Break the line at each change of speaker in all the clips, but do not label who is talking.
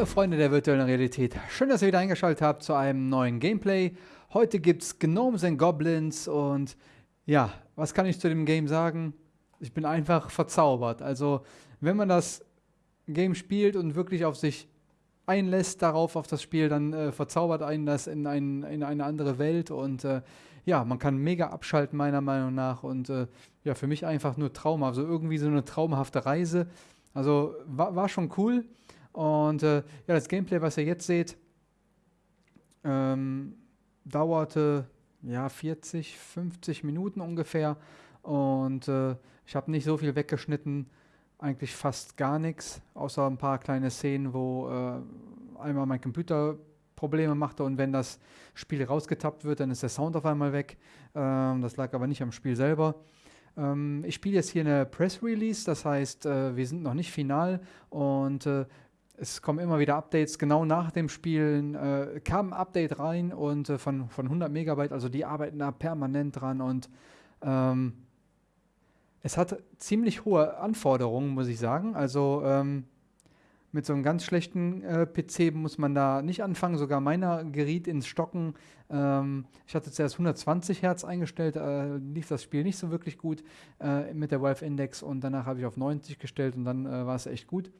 Hallo Freunde der virtuellen Realität, schön, dass ihr wieder eingeschaltet habt zu einem neuen Gameplay. Heute gibt es Gnomes and Goblins und ja, was kann ich zu dem Game sagen? Ich bin einfach verzaubert. Also, wenn man das Game spielt und wirklich auf sich einlässt darauf, auf das Spiel, dann äh, verzaubert einen das in, ein, in eine andere Welt und äh, ja, man kann mega abschalten, meiner Meinung nach. Und äh, ja, für mich einfach nur Trauma. Also irgendwie so eine traumhafte Reise. Also war, war schon cool. Und äh, ja, das Gameplay, was ihr jetzt seht, ähm, dauerte ja 40, 50 Minuten ungefähr. Und äh, ich habe nicht so viel weggeschnitten, eigentlich fast gar nichts, außer ein paar kleine Szenen, wo äh, einmal mein Computer Probleme machte und wenn das Spiel rausgetappt wird, dann ist der Sound auf einmal weg. Ähm, das lag aber nicht am Spiel selber. Ähm, ich spiele jetzt hier eine Press Release, das heißt, äh, wir sind noch nicht final und äh, es kommen immer wieder Updates. Genau nach dem Spielen äh, kam ein Update rein und äh, von, von 100 Megabyte, also die arbeiten da permanent dran und ähm, es hat ziemlich hohe Anforderungen, muss ich sagen. Also ähm, mit so einem ganz schlechten äh, PC muss man da nicht anfangen. Sogar meiner geriet ins Stocken. Ähm, ich hatte zuerst 120 Hertz eingestellt, äh, lief das Spiel nicht so wirklich gut äh, mit der Valve Index und danach habe ich auf 90 gestellt und dann äh, war es echt gut.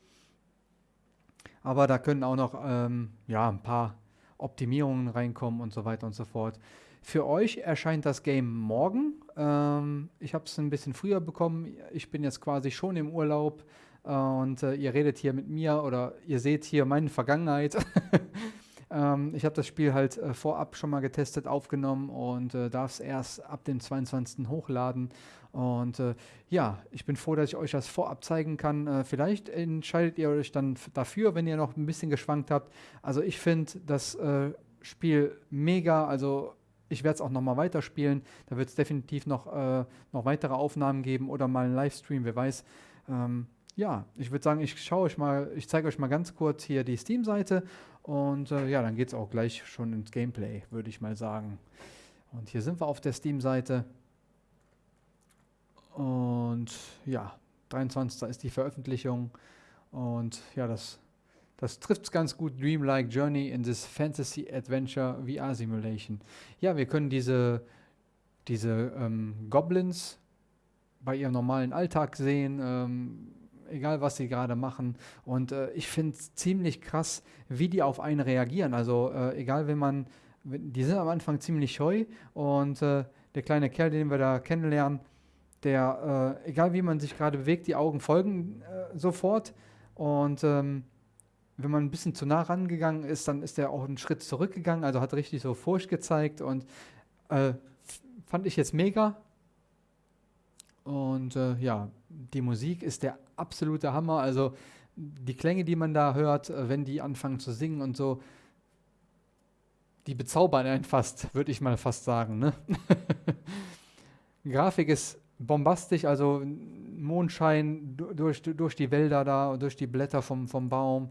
Aber da können auch noch ähm, ja, ein paar Optimierungen reinkommen und so weiter und so fort. Für euch erscheint das Game morgen. Ähm, ich habe es ein bisschen früher bekommen. Ich bin jetzt quasi schon im Urlaub äh, und äh, ihr redet hier mit mir oder ihr seht hier meine Vergangenheit. ähm, ich habe das Spiel halt äh, vorab schon mal getestet, aufgenommen und äh, darf es erst ab dem 22. hochladen. Und äh, ja, ich bin froh, dass ich euch das vorab zeigen kann. Äh, vielleicht entscheidet ihr euch dann dafür, wenn ihr noch ein bisschen geschwankt habt. Also ich finde das Spiel mega. Also ich werde es auch nochmal weiterspielen. Da wird es definitiv noch, äh, noch weitere Aufnahmen geben oder mal einen Livestream, wer weiß. Ähm, ja, ich würde sagen, ich schaue euch mal, ich zeige euch mal ganz kurz hier die Steam-Seite und äh, ja, dann geht es auch gleich schon ins Gameplay, würde ich mal sagen. Und hier sind wir auf der Steam-Seite. Und ja, 23. ist die Veröffentlichung. Und ja, das, das trifft es ganz gut. Dreamlike Journey in this Fantasy Adventure VR Simulation. Ja, wir können diese, diese ähm, Goblins bei ihrem normalen Alltag sehen. Ähm, egal was sie gerade machen. Und äh, ich finde es ziemlich krass, wie die auf einen reagieren. Also äh, egal, wenn man, die sind am Anfang ziemlich scheu und äh, der kleine Kerl, den wir da kennenlernen, der, äh, egal wie man sich gerade bewegt, die Augen folgen äh, sofort. Und ähm, wenn man ein bisschen zu nah rangegangen ist, dann ist er auch einen Schritt zurückgegangen, also hat richtig so Furcht gezeigt und äh, fand ich jetzt mega. Und äh, ja, die Musik ist der absolute Hammer. Also die Klänge, die man da hört, äh, wenn die anfangen zu singen und so, die bezaubern einen fast, würde ich mal fast sagen. Ne? Grafik ist bombastisch, also Mondschein durch, durch die Wälder da, durch die Blätter vom, vom Baum.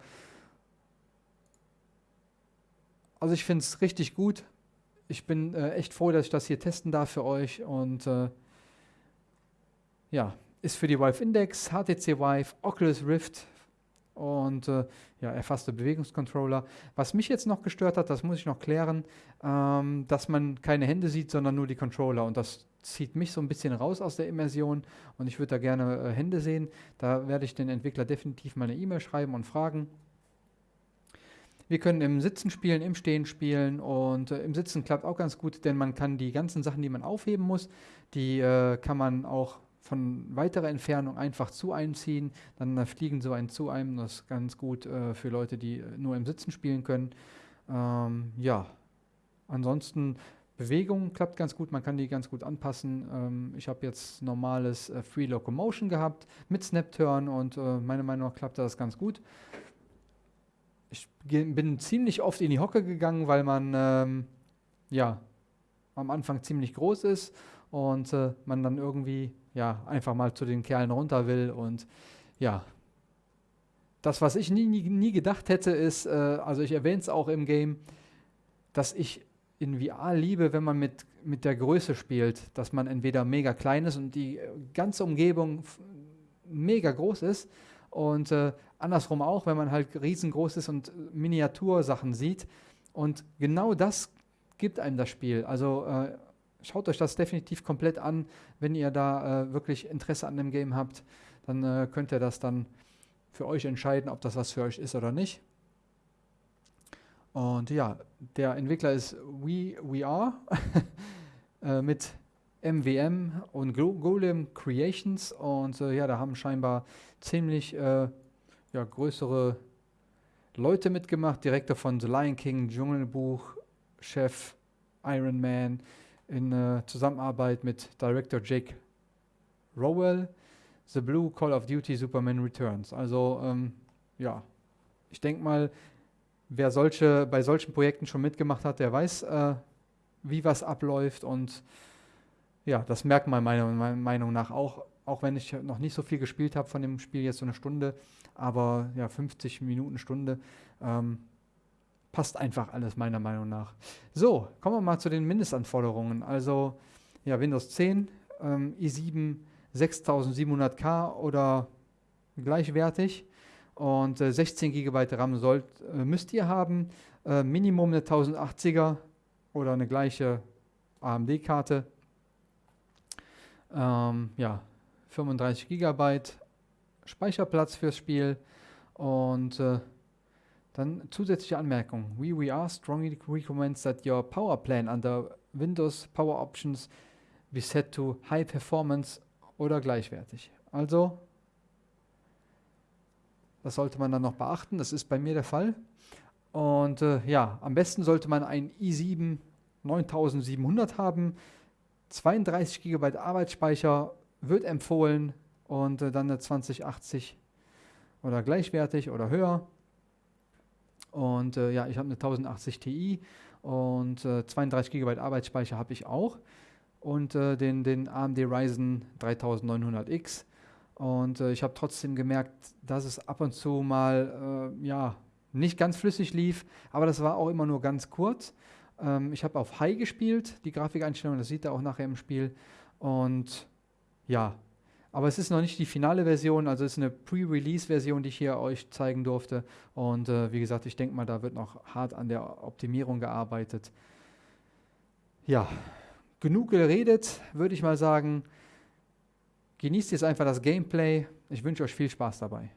Also ich finde es richtig gut. Ich bin äh, echt froh, dass ich das hier testen darf für euch und äh, ja, ist für die Vive Index, HTC Vive, Oculus Rift und äh, ja, erfasste Bewegungscontroller. Was mich jetzt noch gestört hat, das muss ich noch klären, ähm, dass man keine Hände sieht, sondern nur die Controller und das zieht mich so ein bisschen raus aus der Immersion und ich würde da gerne äh, Hände sehen. Da werde ich den Entwickler definitiv mal eine E-Mail schreiben und fragen. Wir können im Sitzen spielen, im Stehen spielen und äh, im Sitzen klappt auch ganz gut, denn man kann die ganzen Sachen, die man aufheben muss, die äh, kann man auch von weiterer Entfernung einfach zu einem ziehen, dann fliegen so einen zu einem. Das ist ganz gut äh, für Leute, die äh, nur im Sitzen spielen können. Ähm, ja, ansonsten Bewegung klappt ganz gut, man kann die ganz gut anpassen. Ähm, ich habe jetzt normales äh, Free Locomotion gehabt mit Snap-Turn und äh, meiner Meinung nach klappt das ganz gut. Ich bin ziemlich oft in die Hocke gegangen, weil man ähm, ja am Anfang ziemlich groß ist und äh, man dann irgendwie ja einfach mal zu den Kerlen runter will und ja. Das, was ich nie, nie, nie gedacht hätte, ist, äh, also ich erwähne es auch im Game, dass ich in VR liebe, wenn man mit, mit der Größe spielt, dass man entweder mega klein ist und die ganze Umgebung mega groß ist Und äh, andersrum auch, wenn man halt riesengroß ist und Miniatursachen sieht. Und genau das gibt einem das Spiel. Also äh, schaut euch das definitiv komplett an, wenn ihr da äh, wirklich Interesse an dem Game habt. Dann äh, könnt ihr das dann für euch entscheiden, ob das was für euch ist oder nicht. Und ja, der Entwickler ist We, We Are äh, mit MWM und Golem Creations. Und äh, ja, da haben scheinbar ziemlich äh, ja, größere Leute mitgemacht. Direktor von The Lion King, Dschungelbuch, Chef Iron Man in äh, Zusammenarbeit mit Director Jake Rowell. The Blue Call of Duty Superman Returns. Also ähm, ja, ich denke mal, wer solche, bei solchen Projekten schon mitgemacht hat, der weiß, äh, wie was abläuft und ja, das merkt man meiner Meinung nach auch, auch wenn ich noch nicht so viel gespielt habe von dem Spiel, jetzt so eine Stunde, aber ja, 50 Minuten, Stunde, ähm, passt einfach alles meiner Meinung nach. So, kommen wir mal zu den Mindestanforderungen. Also ja, Windows 10, ähm, i7 6700K oder gleichwertig und äh, 16 GB RAM sollt, äh, müsst ihr haben. Äh, Minimum eine 1080er oder eine gleiche AMD-Karte. Ähm, ja, 35 GB Speicherplatz fürs Spiel und äh, dann zusätzliche Anmerkung. We, we are strongly recommends that your power plan under Windows Power Options be set to High Performance oder gleichwertig. Also, das sollte man dann noch beachten. Das ist bei mir der Fall. Und äh, ja, am besten sollte man ein i7 9700 haben. 32 GB Arbeitsspeicher wird empfohlen und äh, dann eine 2080 oder gleichwertig oder höher. Und äh, ja, ich habe eine 1080 Ti und äh, 32 GB Arbeitsspeicher habe ich auch und äh, den, den AMD Ryzen 3900X. Und äh, ich habe trotzdem gemerkt, dass es ab und zu mal äh, ja, nicht ganz flüssig lief, aber das war auch immer nur ganz kurz. Ähm, ich habe auf High gespielt, die Grafikeinstellung, das sieht er auch nachher im Spiel. Und ja, aber es ist noch nicht die finale Version, also es ist eine Pre-Release-Version, die ich hier euch zeigen durfte. Und äh, wie gesagt, ich denke mal, da wird noch hart an der Optimierung gearbeitet. Ja, genug geredet, würde ich mal sagen. Genießt jetzt einfach das Gameplay. Ich wünsche euch viel Spaß dabei.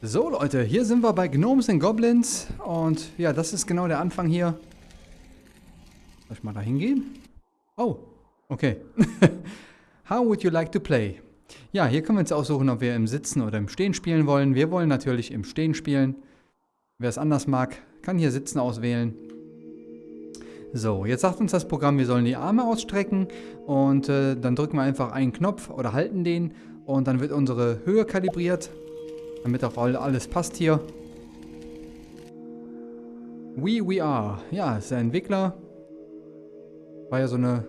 So Leute, hier sind wir bei Gnomes and Goblins und ja, das ist genau der Anfang hier. Soll ich mal da hingehen? Oh, okay. How would you like to play? Ja, hier können wir jetzt aussuchen, ob wir im Sitzen oder im Stehen spielen wollen. Wir wollen natürlich im Stehen spielen. Wer es anders mag, kann hier Sitzen auswählen. So, jetzt sagt uns das Programm, wir sollen die Arme ausstrecken und äh, dann drücken wir einfach einen Knopf oder halten den und dann wird unsere Höhe kalibriert, damit auch alles passt hier. We We Are, ja, ist der Entwickler. War ja so ein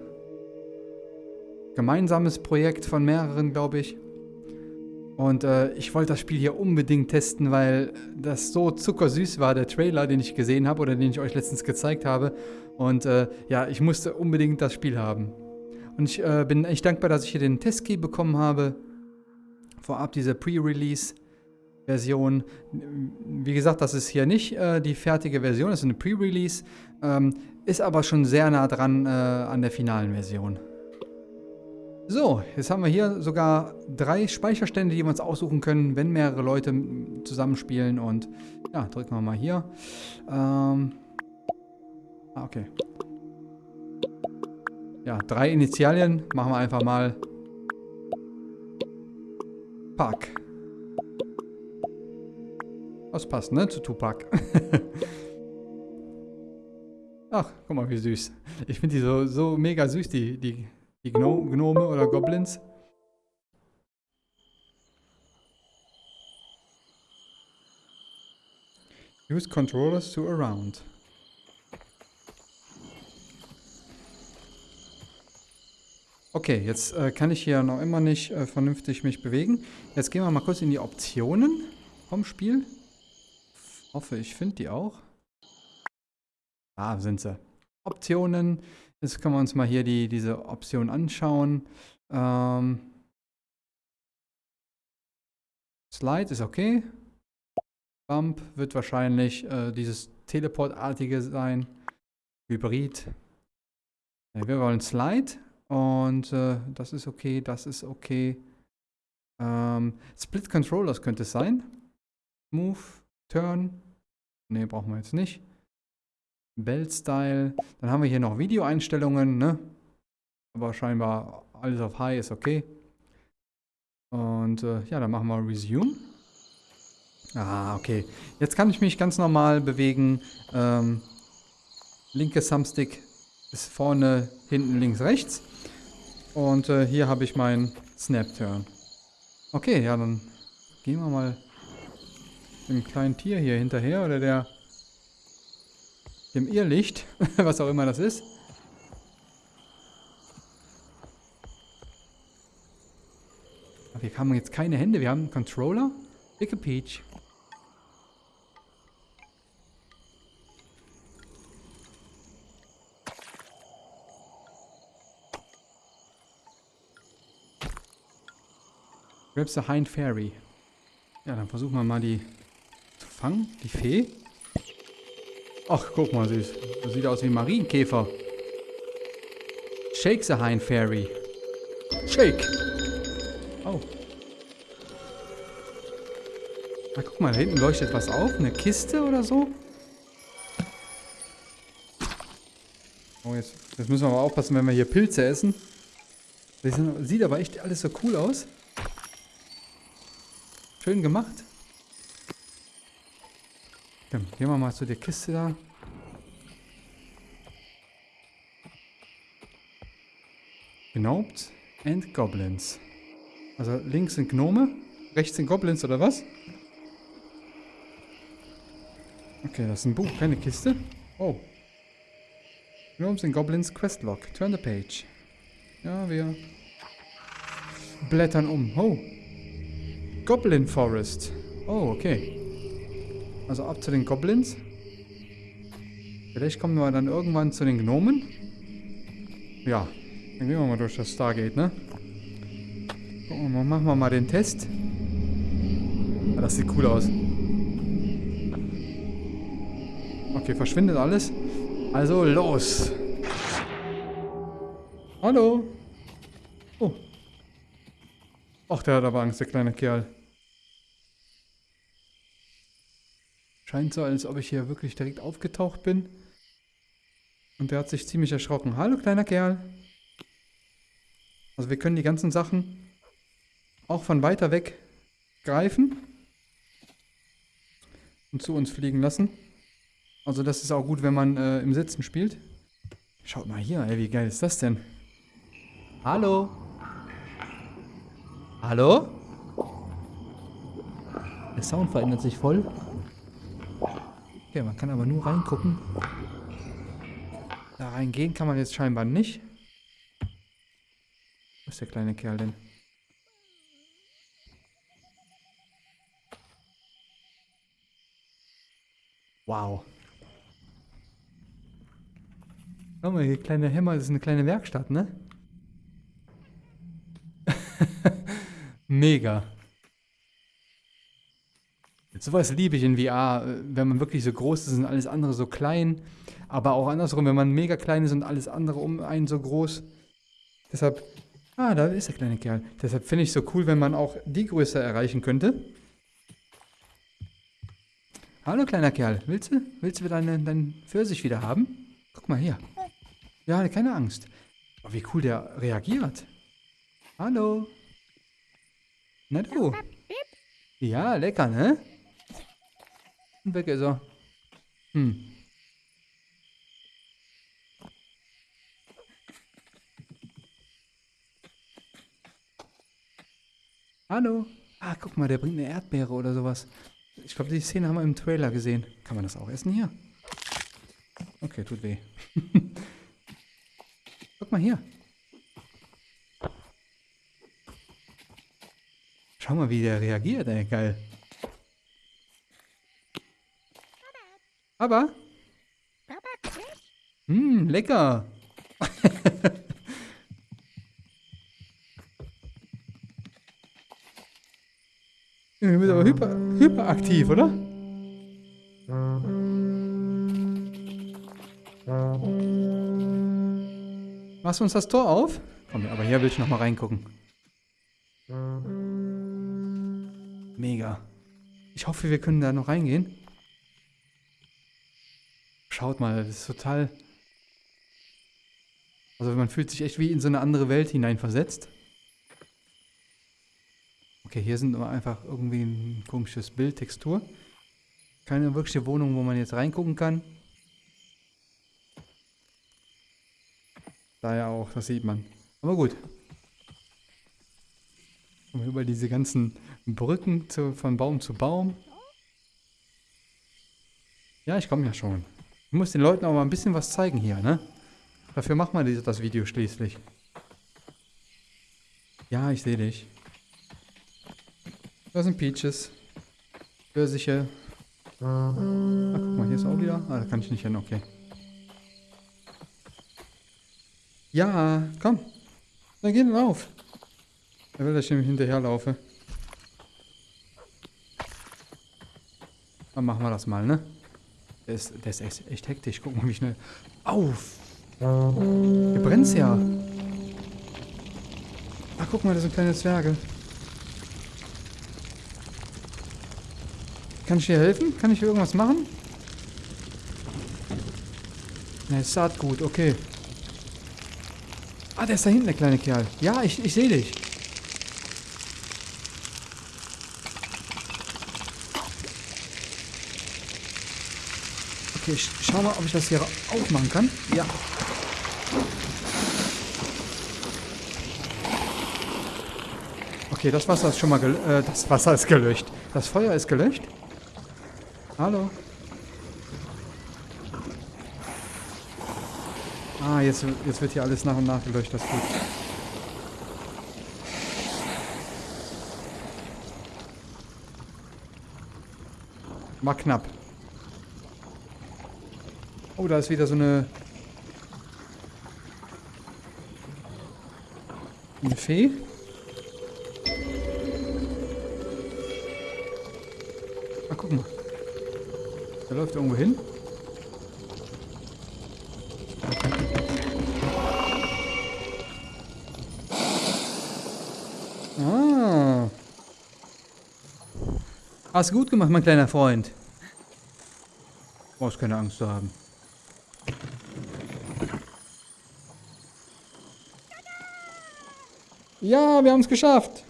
gemeinsames Projekt von mehreren, glaube ich. Und äh, ich wollte das Spiel hier unbedingt testen, weil das so zuckersüß war, der Trailer, den ich gesehen habe oder den ich euch letztens gezeigt habe. Und äh, ja, ich musste unbedingt das Spiel haben. Und ich äh, bin echt dankbar, dass ich hier den Testkey bekommen habe. Vorab diese Pre-Release-Version. Wie gesagt, das ist hier nicht äh, die fertige Version, das ist eine Pre-Release. Ähm, ist aber schon sehr nah dran äh, an der finalen Version. So, jetzt haben wir hier sogar drei Speicherstände, die wir uns aussuchen können, wenn mehrere Leute zusammenspielen. Und ja, drücken wir mal hier. Ähm, ah, okay. Ja, drei Initialien machen wir einfach mal. Park. Das passt, ne? Zu Tupac. Ach, guck mal, wie süß. Ich finde die so, so mega süß, die, die die Gno Gnome oder Goblins. Use controllers to around. Okay, jetzt äh, kann ich hier noch immer nicht äh, vernünftig mich bewegen. Jetzt gehen wir mal kurz in die Optionen vom Spiel. Hoffe, ich finde die auch. Ah, sind sie. Optionen. Jetzt können wir uns mal hier die, diese Option anschauen. Ähm, Slide ist okay. Bump wird wahrscheinlich äh, dieses Teleportartige sein. Hybrid. Ja, wir wollen Slide. Und äh, das ist okay, das ist okay. Ähm, Split Controllers könnte es sein. Move, Turn. Ne, brauchen wir jetzt nicht. Belt Style. Dann haben wir hier noch Videoeinstellungen, ne? Aber scheinbar alles auf High ist okay. Und äh, ja, dann machen wir Resume. Ah, okay. Jetzt kann ich mich ganz normal bewegen. Ähm, linke Thumbstick ist vorne, hinten, links, rechts. Und äh, hier habe ich meinen Snap-Turn. Okay, ja, dann gehen wir mal dem kleinen Tier hier hinterher oder der dem Irrlicht, was auch immer das ist. Aber wir haben jetzt keine Hände, wir haben einen Controller. Dicke Peach. Grabs the Hind Fairy. Ja, dann versuchen wir mal die zu fangen. Die Fee. Ach, guck mal, süß. Das sieht aus wie ein Marienkäfer. Shake the Hind Fairy. Shake. Oh. Na, guck mal, da hinten leuchtet was auf. Eine Kiste oder so. Oh, jetzt, jetzt müssen wir aber aufpassen, wenn wir hier Pilze essen. Das sieht aber echt alles so cool aus. Schön gemacht. Gehen wir mal zu der Kiste da. Gnobes and Goblins. Also links sind Gnome, rechts sind Goblins oder was? Okay, das ist ein Buch, keine Kiste. Oh. Gnomes and Goblins Questlog. Turn the page. Ja, wir blättern um. Oh. Goblin Forest. Oh, okay. Also ab zu den Goblins. Vielleicht kommen wir dann irgendwann zu den Gnomen. Ja, dann gehen wir mal durch das Stargate, ne? Gucken wir mal, machen wir mal den Test. Ja, das sieht cool aus. Okay, verschwindet alles. Also los. Hallo. Oh. Ach, der hat aber Angst, der kleine Kerl. Scheint so, als ob ich hier wirklich direkt aufgetaucht bin. Und der hat sich ziemlich erschrocken. Hallo, kleiner Kerl. Also wir können die ganzen Sachen auch von weiter weg greifen und zu uns fliegen lassen. Also das ist auch gut, wenn man äh, im Sitzen spielt. Schaut mal hier, ey, wie geil ist das denn? Hallo? Hallo? Der Sound verändert sich voll. Okay, man kann aber nur reingucken. Da reingehen kann man jetzt scheinbar nicht. Wo ist der kleine Kerl denn? Wow. Schau mal, hier kleine Hämmer, das ist eine kleine Werkstatt, ne? Mega. Sowas liebe ich in VR, wenn man wirklich so groß ist und alles andere so klein. Aber auch andersrum, wenn man mega klein ist und alles andere um einen so groß. Deshalb, ah, da ist der kleine Kerl. Deshalb finde ich es so cool, wenn man auch die Größe erreichen könnte. Hallo, kleiner Kerl. Willst du? Willst du deinen dein Pfirsich wieder haben? Guck mal hier. Ja, keine Angst. Oh, wie cool der reagiert. Hallo. Na du. Ja, lecker, ne? Weg ist er. Hm. Hallo. Ah, guck mal, der bringt eine Erdbeere oder sowas. Ich glaube, die Szene haben wir im Trailer gesehen. Kann man das auch essen hier? Okay, tut weh. guck mal hier. Schau mal, wie der reagiert, ey. Geil. Aber. Hm, lecker. Du bist aber hyper, hyperaktiv, oder? Machst du uns das Tor auf? Komm, aber hier will ich nochmal reingucken. Mega. Ich hoffe, wir können da noch reingehen. Schaut mal, das ist total... Also man fühlt sich echt wie in so eine andere Welt hineinversetzt. Okay, hier sind aber einfach irgendwie ein komisches Bild, Textur. Keine wirkliche Wohnung, wo man jetzt reingucken kann. Da ja auch, das sieht man. Aber gut. Und über diese ganzen Brücken zu, von Baum zu Baum. Ja, ich komme ja schon. Ich muss den Leuten auch mal ein bisschen was zeigen hier, ne? Dafür macht man das Video schließlich. Ja, ich sehe dich. Da sind Peaches. Pfirsiche. Ach, guck mal, hier ist auch wieder. Ah, da kann ich nicht hin, okay. Ja, komm. Dann geh lauf. Er will, dass ich ihm hinterherlaufe. Dann machen wir das mal, ne? Ist, der ist echt, echt hektisch. Guck mal, wie schnell. Auf! Hier brennt's ja. Ach, guck mal, das sind kleine Zwerge. Kann ich dir helfen? Kann ich dir irgendwas machen? Ne, Saatgut, okay. Ah, der ist da hinten, der kleine Kerl. Ja, ich, ich sehe dich. Ich schau mal, ob ich das hier aufmachen kann. Ja. Okay, das Wasser ist schon mal äh, das Wasser ist gelöscht. Das Feuer ist gelöscht. Hallo. Ah, jetzt, jetzt wird hier alles nach und nach geleuchtet. Das ist gut. War knapp. Oh, da ist wieder so eine... Eine Fee. Ah, guck mal. Der läuft irgendwo hin. Ah. Hast gut gemacht, mein kleiner Freund. Brauchst keine Angst zu haben. Ja, wir haben es geschafft.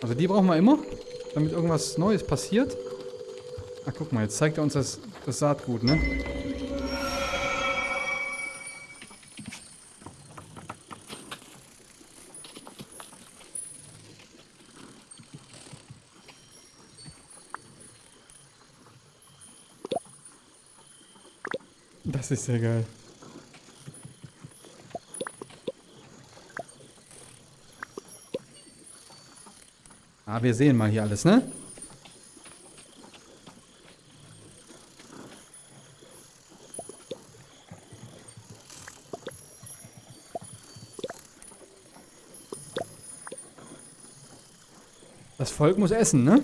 Also die brauchen wir immer, damit irgendwas Neues passiert. Ach, guck mal, jetzt zeigt er uns das, das Saatgut, ne? Das ist sehr geil. Wir sehen mal hier alles, ne? Das Volk muss essen, ne?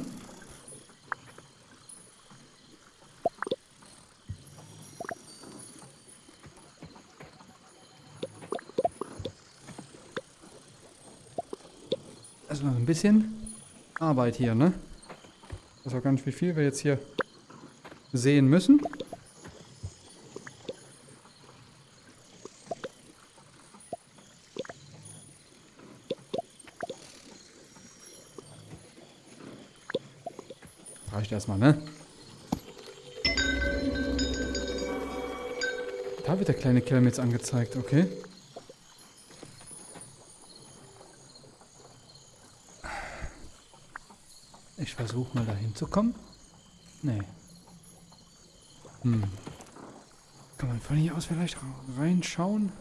Also noch ein bisschen. Arbeit hier, ne? Ich weiß auch gar nicht, wie viel wir jetzt hier sehen müssen. Reicht erstmal, ne? Da wird der kleine Kerl jetzt angezeigt, okay. Ich versuche mal dahin zu kommen. Nee. Hm. Kann man von hier aus vielleicht reinschauen?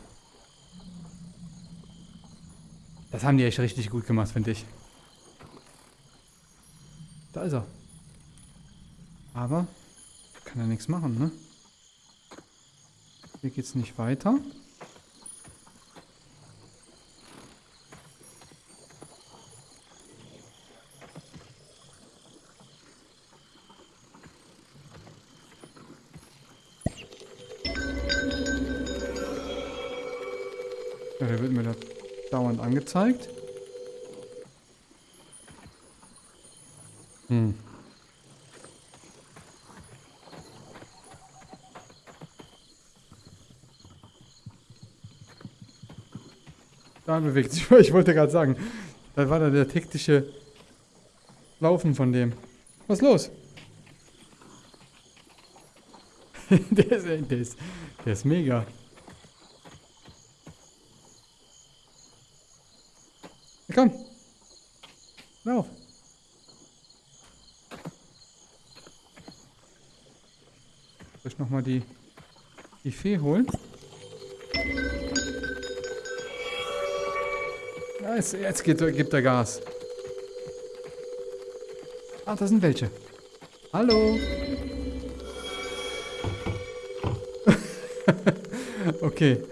Das haben die echt richtig gut gemacht, finde ich. Da ist er. Aber kann er nichts machen, ne? Hier geht's nicht weiter. Angezeigt. Hm. Da bewegt sich. Ich wollte gerade sagen, da war da der taktische Laufen von dem. Was ist los? der, ist, der, ist, der ist mega. Komm. Lauf. Soll ich nochmal die, die Fee holen? Ja, jetzt, jetzt gibt, gibt er Gas. Ah, da sind welche. Hallo. okay.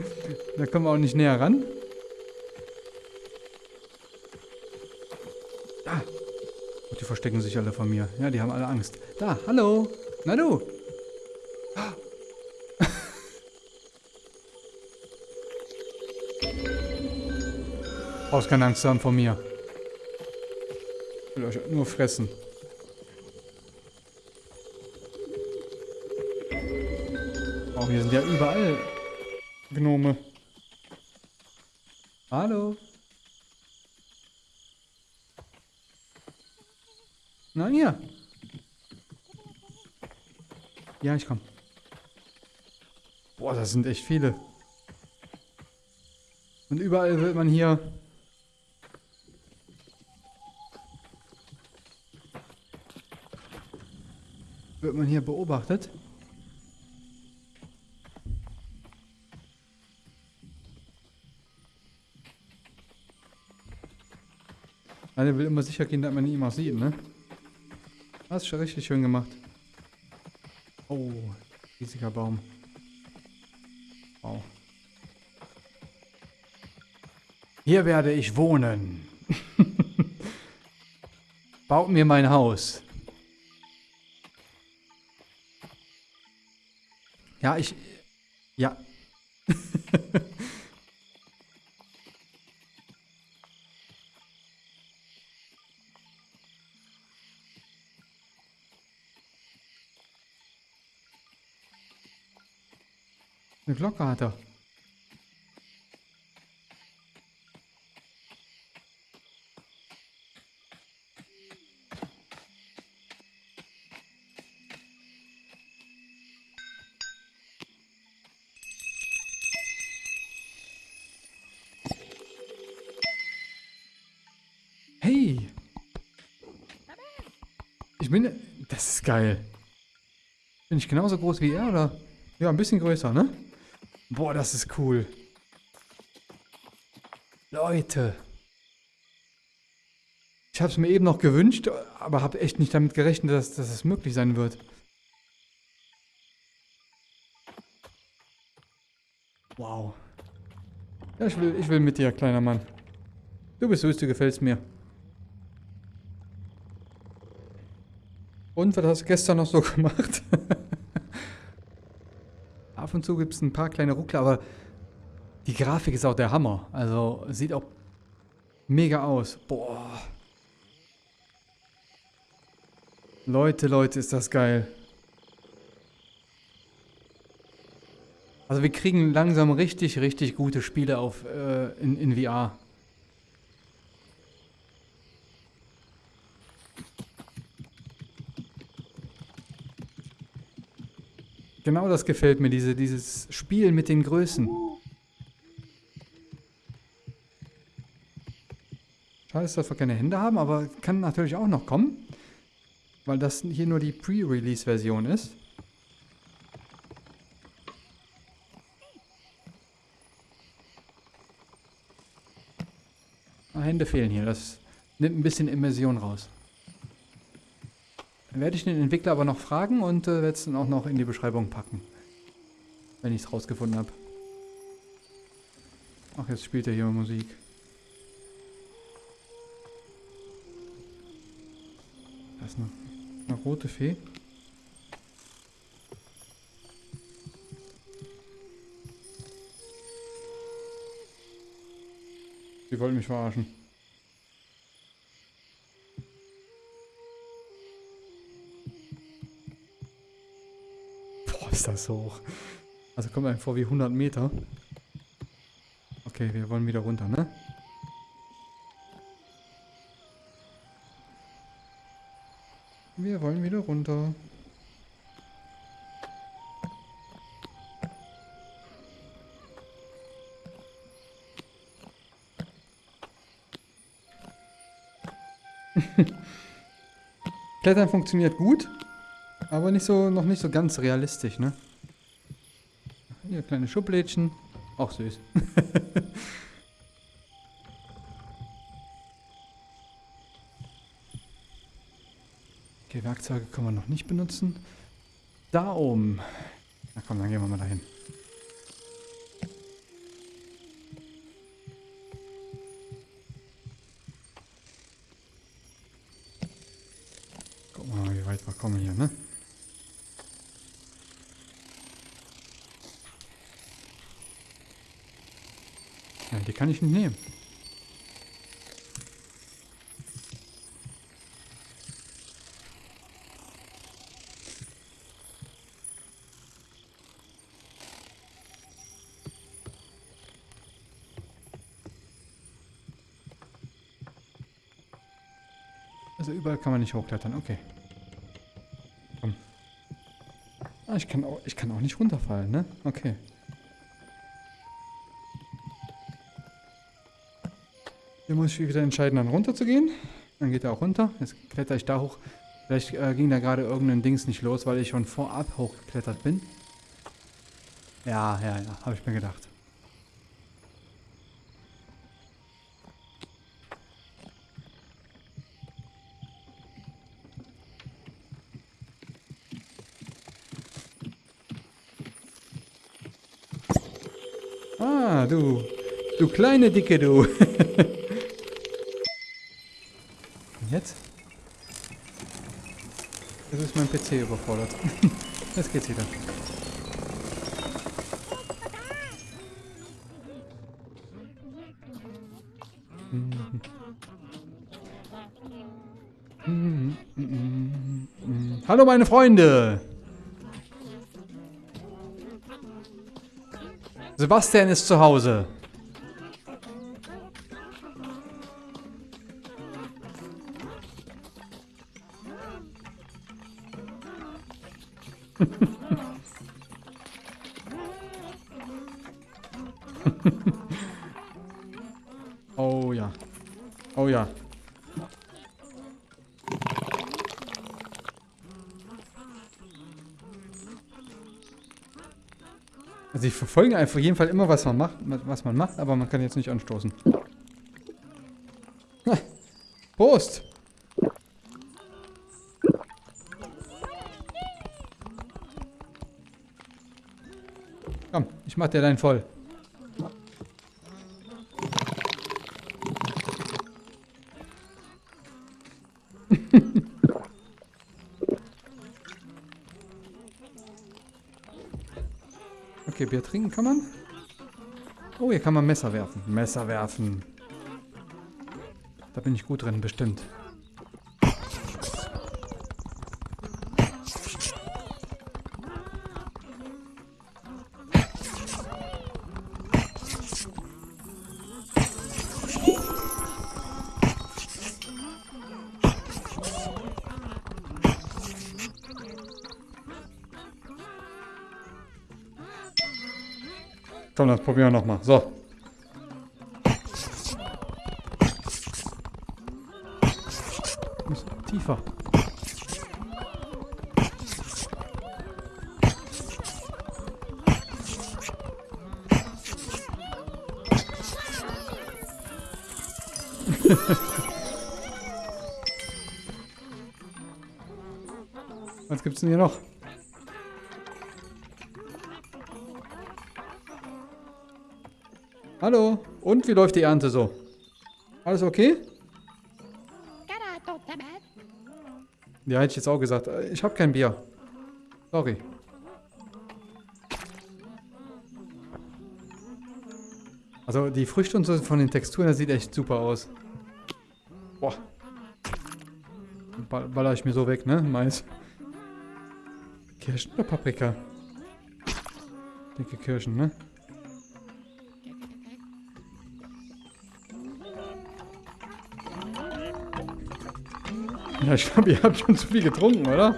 Da kommen wir auch nicht näher ran. Ah. Und die verstecken sich alle von mir. Ja, die haben alle Angst. Da, hallo. Na du. Brauchst keine Angst haben vor mir. Ich will euch nur fressen. Oh, hier sind ja überall Gnome. Hallo. Na, hier. Ja, ich komm. Boah, das sind echt viele. Und überall wird man hier wird man hier beobachtet. Einer will immer sicher gehen, dass man ihn auch sieht, ne? Das ist schon richtig schön gemacht. Oh, riesiger Baum. Wow. Hier werde ich wohnen. Baut mir mein Haus. Ja, ich... Ja. Eine Glocke hat er. Geil. Bin ich genauso groß wie er, oder? Ja, ein bisschen größer, ne? Boah, das ist cool. Leute. Ich habe es mir eben noch gewünscht, aber habe echt nicht damit gerechnet, dass, dass es möglich sein wird. Wow. Ja, ich will, ich will mit dir, kleiner Mann. Du bist süß, du gefällst mir. Und, was hast du gestern noch so gemacht? Ab und zu gibt es ein paar kleine Ruckler, aber die Grafik ist auch der Hammer. Also, sieht auch mega aus. Boah. Leute, Leute, ist das geil. Also wir kriegen langsam richtig, richtig gute Spiele auf äh, in, in VR. Genau das gefällt mir, diese, dieses Spiel mit den Größen. Schade, dass wir keine Hände haben, aber kann natürlich auch noch kommen. Weil das hier nur die Pre-Release-Version ist. Ah, Hände fehlen hier, das nimmt ein bisschen Immersion raus. Werde ich den Entwickler aber noch fragen und äh, werde es dann auch noch in die Beschreibung packen. Wenn ich es rausgefunden habe. Ach, jetzt spielt er hier Musik. Da ist eine, eine rote Fee. Die wollen mich verarschen. Ist das hoch. Also kommt einem vor wie 100 Meter. Okay, wir wollen wieder runter, ne? Wir wollen wieder runter. Klettern funktioniert gut, aber nicht so, noch nicht so ganz realistisch, ne? Hier kleine Schublädchen. Auch süß. okay, Werkzeuge können wir noch nicht benutzen. Da oben. Na komm, dann gehen wir mal dahin. Ich nicht nehmen. Also überall kann man nicht hochklettern, okay. Komm. Ah, ich kann auch, ich kann auch nicht runterfallen, ne? Okay. Hier muss ich wieder entscheiden, dann runter zu gehen. Dann geht er auch runter. Jetzt kletter ich da hoch. Vielleicht äh, ging da gerade irgendein Dings nicht los, weil ich schon vorab hochgeklettert bin. Ja, ja, ja, habe ich mir gedacht. Ah, du. Du kleine Dicke, du. Und jetzt? PC überfordert. Jetzt geht's wieder. Hallo meine Freunde! Sebastian ist zu Hause. Verfolge einfach jeden Fall immer, was man macht, was man macht, aber man kann jetzt nicht anstoßen. Prost! Komm, ich mach dir deinen voll. Bier trinken kann man. Oh, hier kann man Messer werfen. Messer werfen. Da bin ich gut drin, bestimmt. Komm, das probieren wir nochmal. So. Tiefer. Was gibt's denn hier noch? Hallo. Und wie läuft die Ernte so? Alles okay? Ja, hätte ich jetzt auch gesagt. Ich habe kein Bier. Sorry. Also die Früchte und so von den Texturen, das sieht echt super aus. Boah. Ball, baller ich mir so weg, ne? Mais. Kirschen oder Paprika? Dicke Kirschen, ne? Ja, ich glaube, ihr habt schon zu viel getrunken, oder?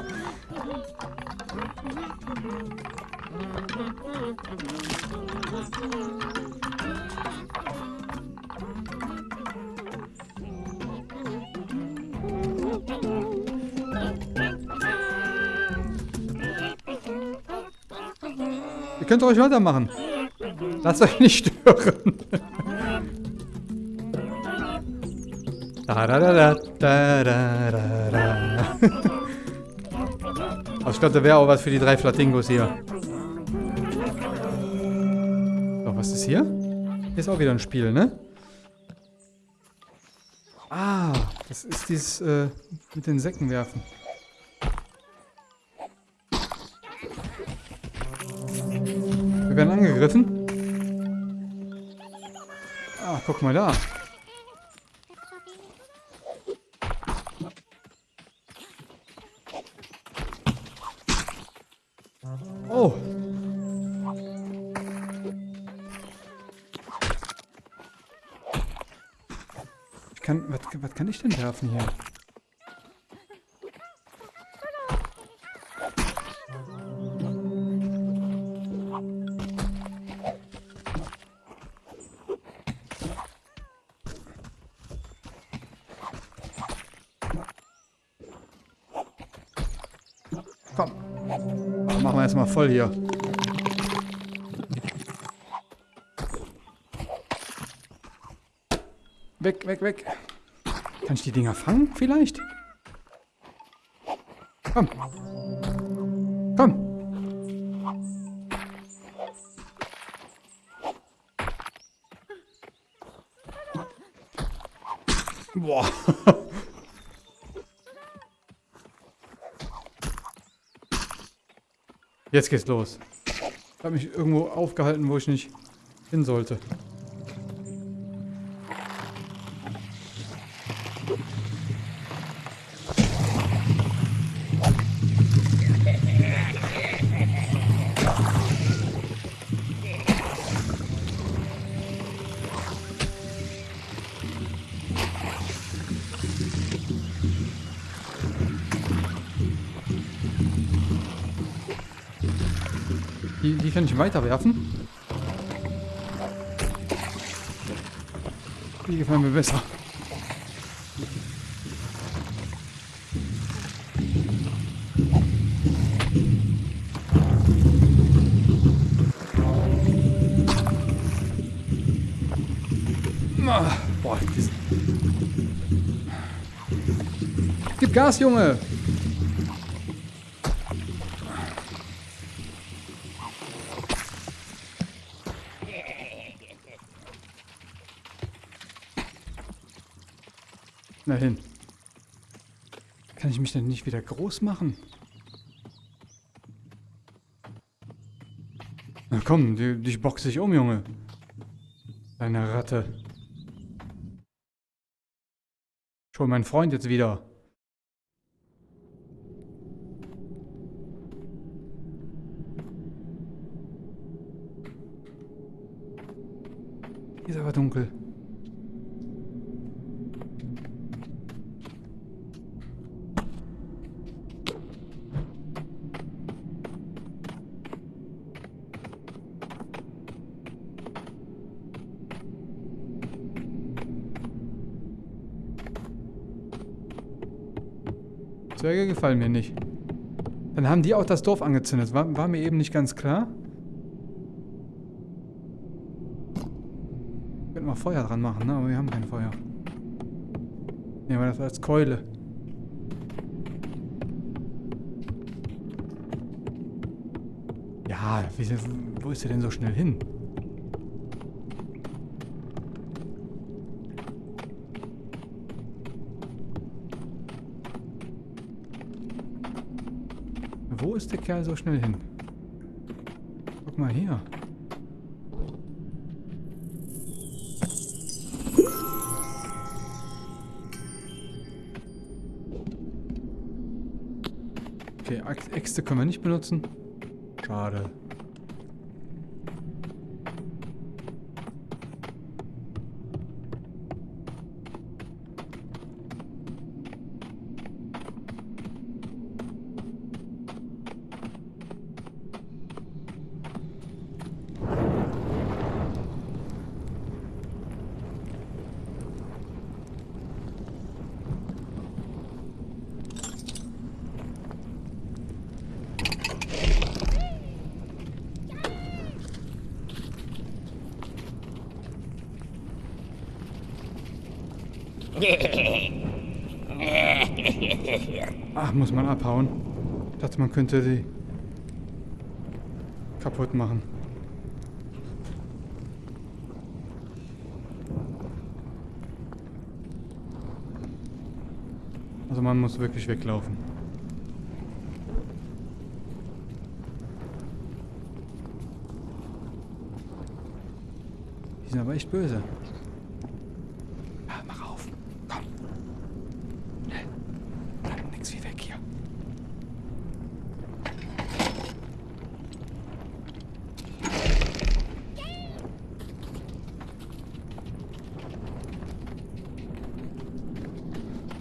Ihr könnt ruhig weitermachen. Lasst euch nicht stören. Da, da, da, da, da, da, da. Also ich glaube, da wäre auch was für die drei Flatingos hier. So, was ist hier? Hier ist auch wieder ein Spiel, ne? Ah, das ist dieses äh, mit den Säcken werfen. Wir werden angegriffen. Ah, guck mal da. Oh. Ich kann, was, was kann ich denn werfen hier? Voll hier. Weg, weg, weg. Kann ich die Dinger fangen vielleicht? Komm. Komm. Boah. Jetzt geht's los. Ich habe mich irgendwo aufgehalten, wo ich nicht hin sollte. Kann ich weiterwerfen. Die gefallen mir besser. Ah, Boah, Gib Gas, Junge! Na hin. Kann ich mich denn nicht wieder groß machen? Na komm, dich boxe ich um, Junge. Deine Ratte. Ich hol meinen Freund jetzt wieder. Ist aber dunkel. Zwerge gefallen mir nicht. Dann haben die auch das Dorf angezündet. War, war mir eben nicht ganz klar. Könnten wir Feuer dran machen, ne? Aber wir haben kein Feuer. Nehmen wir das als Keule. Ja, wo ist der denn so schnell hin? Wo ist der Kerl so schnell hin? Guck mal hier. Okay, Äxte können wir nicht benutzen. Schade. Ach, muss man abhauen. Ich dachte, man könnte die kaputt machen. Also man muss wirklich weglaufen. Die sind aber echt böse. Ja, mach auf. Komm. Schnell. Bleibt nix wie weg hier.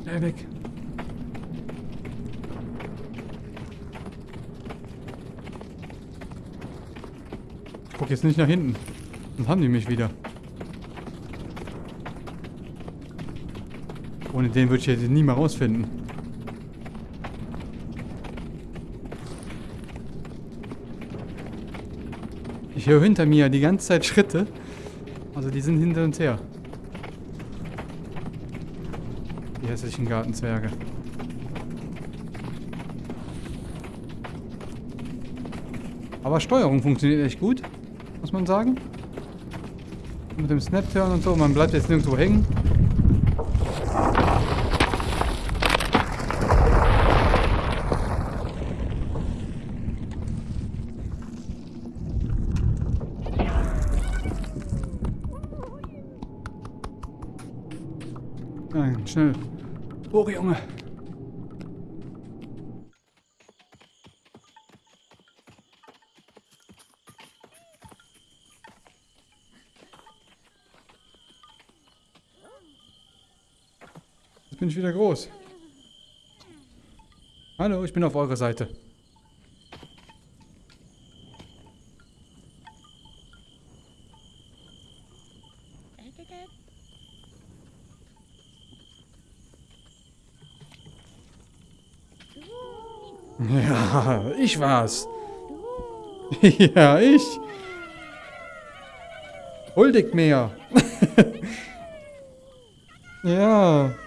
Schnell weg. Ich guck nicht nach hinten. Dann haben die mich wieder. Ohne den würde ich jetzt nie mal rausfinden. Ich höre hinter mir die ganze Zeit Schritte. Also die sind hinter uns her. Die hässlichen Gartenzwerge. Aber Steuerung funktioniert echt gut, man sagen. Mit dem Snap-Turn und so, man bleibt jetzt nirgendwo hängen. Nein, schnell. Hoch, Junge. Jetzt bin ich wieder groß. Hallo, ich bin auf eurer Seite. Ja, ich war's. ja, ich. Huldigt mir. ja.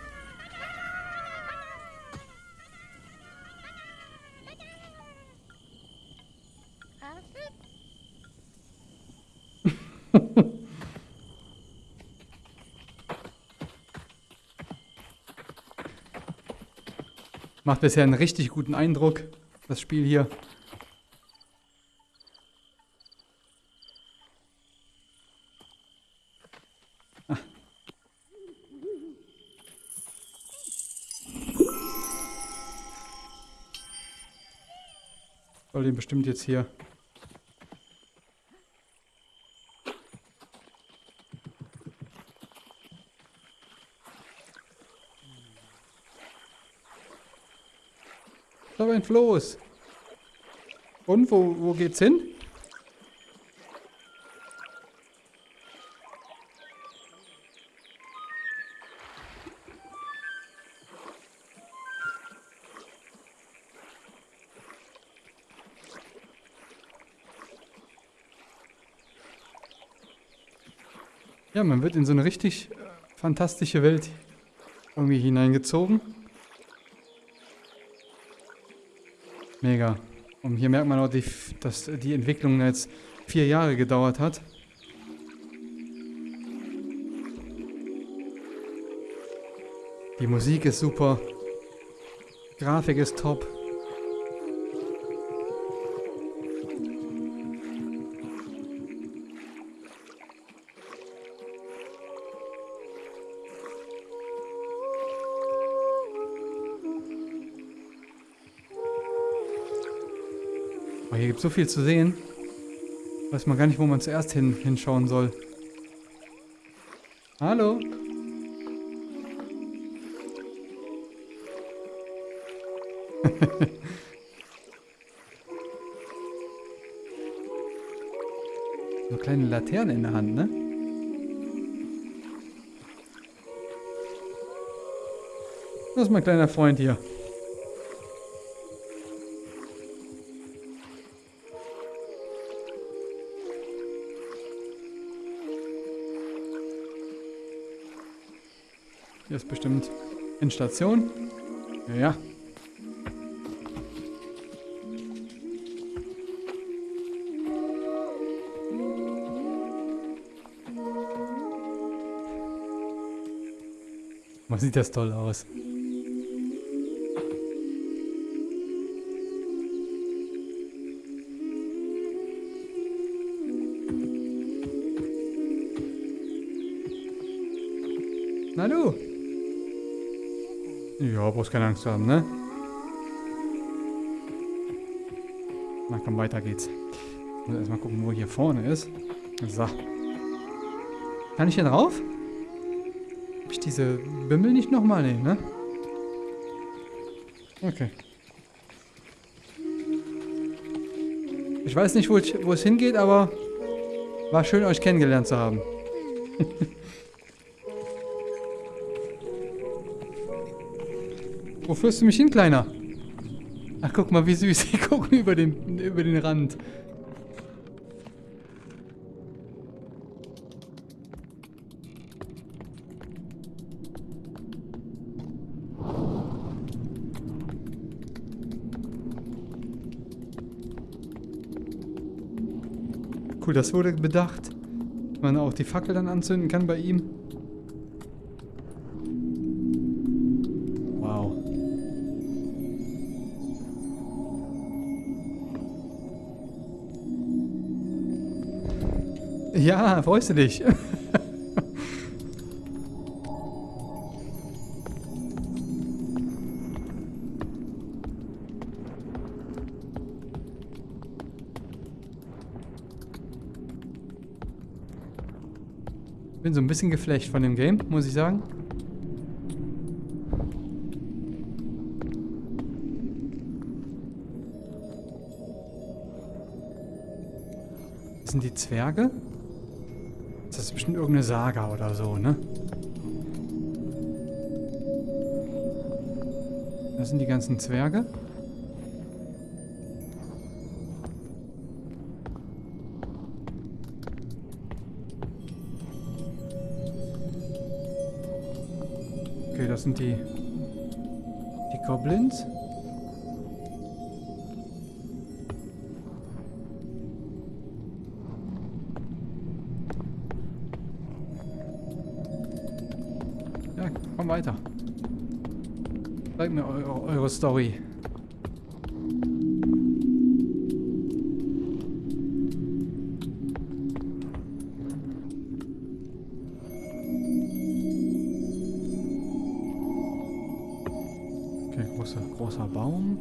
Macht bisher einen richtig guten Eindruck, das Spiel hier. Ah. Soll den bestimmt jetzt hier. Ein Floß. Und wo, wo geht's hin? Ja, man wird in so eine richtig äh, fantastische Welt irgendwie hineingezogen. Mega. Und hier merkt man auch, die, dass die Entwicklung jetzt vier Jahre gedauert hat. Die Musik ist super. Grafik ist top. Gibt so viel zu sehen. Weiß man gar nicht, wo man zuerst hin, hinschauen soll. Hallo? so kleine Laternen in der Hand, ne? Das ist mein kleiner Freund hier. Ist bestimmt in Station. Ja. Man sieht das toll aus. Brauchst keine Angst haben, ne? Na komm, weiter geht's. Ich muss erstmal gucken, wo hier vorne ist. So. Kann ich hier drauf? Hab ich diese Bimmel nicht nochmal? Nee, ne? Okay. Ich weiß nicht, wo, ich, wo es hingeht, aber war schön, euch kennengelernt zu haben. Wo führst du mich hin, Kleiner? Ach, guck mal, wie süß. Die gucken über den, über den Rand. Cool, das wurde bedacht. Man auch die Fackel dann anzünden kann bei ihm. Ja, freust du dich? Bin so ein bisschen geflecht von dem Game, muss ich sagen. Das sind die Zwerge? Ist bestimmt irgendeine Saga oder so, ne? Das sind die ganzen Zwerge. Okay, das sind die die Goblins. Story. Okay, großer, großer Baum.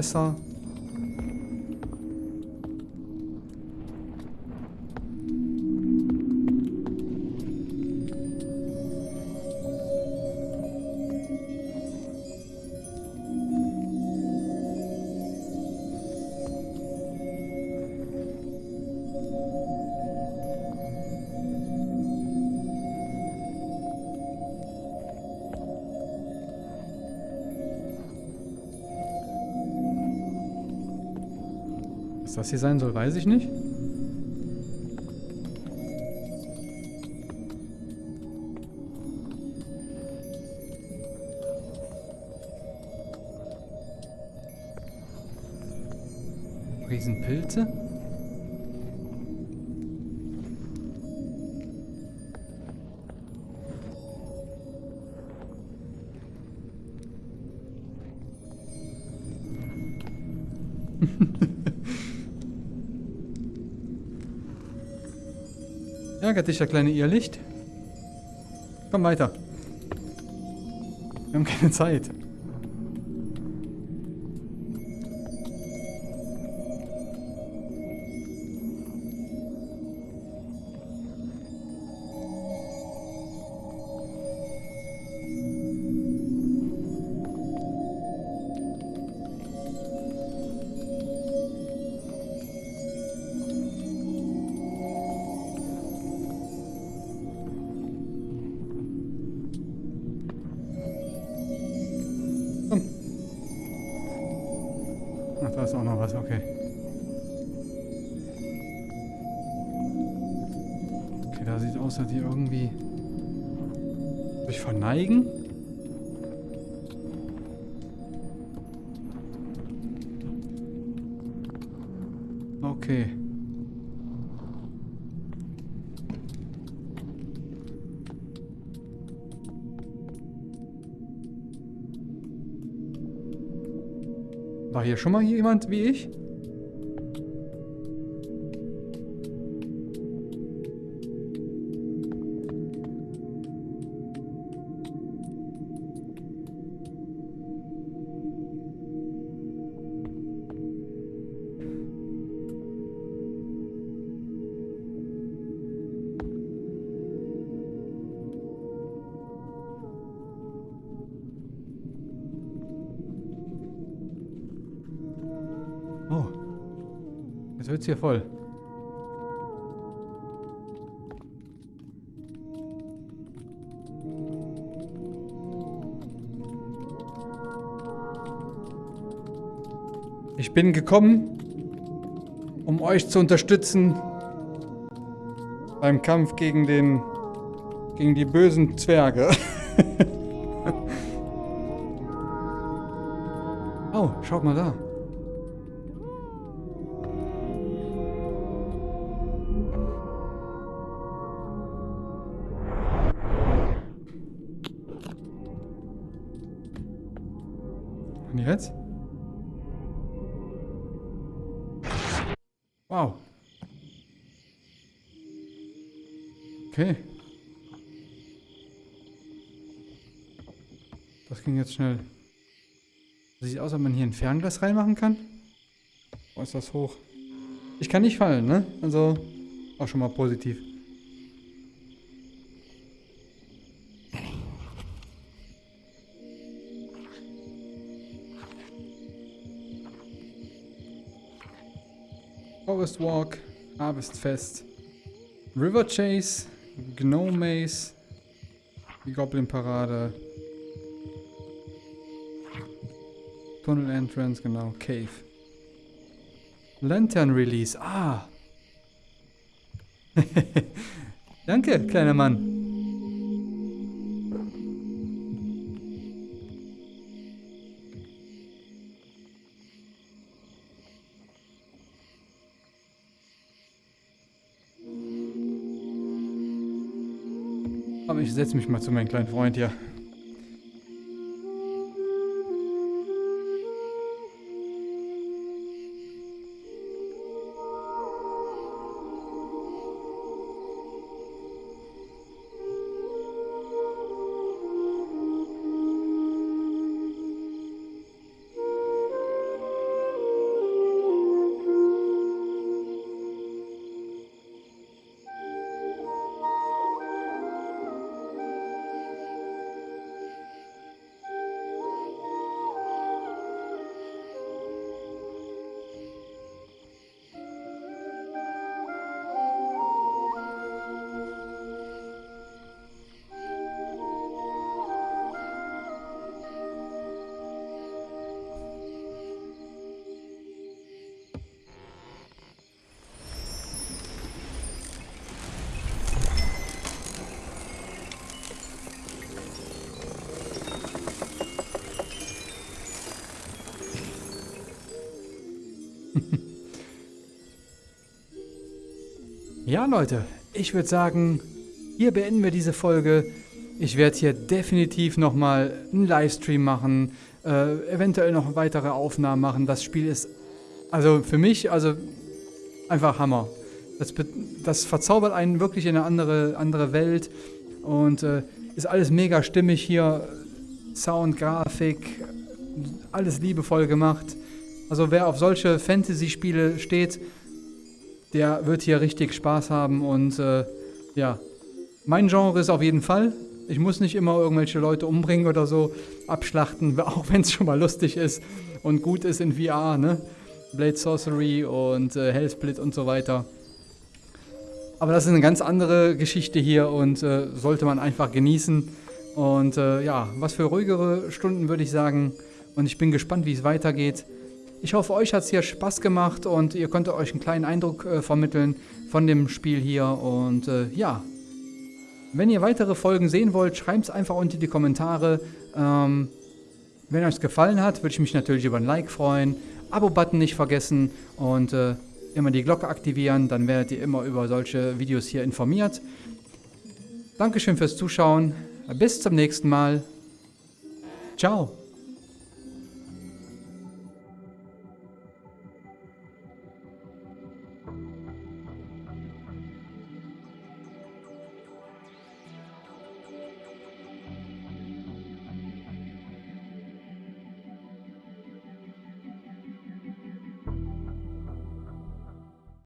intéressant. Das hier sein soll, weiß ich nicht. Riesenpilze? Ärgert dich der kleine Irrlicht? Komm weiter. Wir haben keine Zeit. Schon mal jemand wie ich? Wird's hier voll. Ich bin gekommen, um euch zu unterstützen beim Kampf gegen den gegen die bösen Zwerge. oh, schaut mal da. Schnell. Sieht aus, ob man hier ein Fernglas reinmachen kann. Wo ist das hoch? Ich kann nicht fallen, ne? Also auch schon mal positiv. Forest Walk, Harvestfest, River Chase, Gnome Maze, die Goblin Parade, Tunnel Entrance, genau, Cave. Lantern Release, ah! Danke, kleiner Mann. Aber ich setze mich mal zu meinem kleinen Freund hier. Leute, ich würde sagen, hier beenden wir diese Folge. Ich werde hier definitiv nochmal einen Livestream machen, äh, eventuell noch weitere Aufnahmen machen. Das Spiel ist, also für mich, also einfach Hammer. Das, das verzaubert einen wirklich in eine andere, andere Welt und äh, ist alles mega stimmig hier. Sound, Grafik, alles liebevoll gemacht. Also wer auf solche Fantasy-Spiele steht, der wird hier richtig Spaß haben und äh, ja, mein Genre ist auf jeden Fall ich muss nicht immer irgendwelche Leute umbringen oder so, abschlachten, auch wenn es schon mal lustig ist und gut ist in VR, ne? Blade Sorcery und äh, Hellsplit und so weiter. Aber das ist eine ganz andere Geschichte hier und äh, sollte man einfach genießen. Und äh, ja, was für ruhigere Stunden würde ich sagen. Und ich bin gespannt, wie es weitergeht. Ich hoffe, euch hat es hier Spaß gemacht und ihr konntet euch einen kleinen Eindruck äh, vermitteln von dem Spiel hier. Und äh, ja, wenn ihr weitere Folgen sehen wollt, schreibt es einfach unter die Kommentare. Ähm, wenn euch gefallen hat, würde ich mich natürlich über ein Like freuen. Abo-Button nicht vergessen und äh, immer die Glocke aktivieren, dann werdet ihr immer über solche Videos hier informiert. Dankeschön fürs Zuschauen. Bis zum nächsten Mal. Ciao.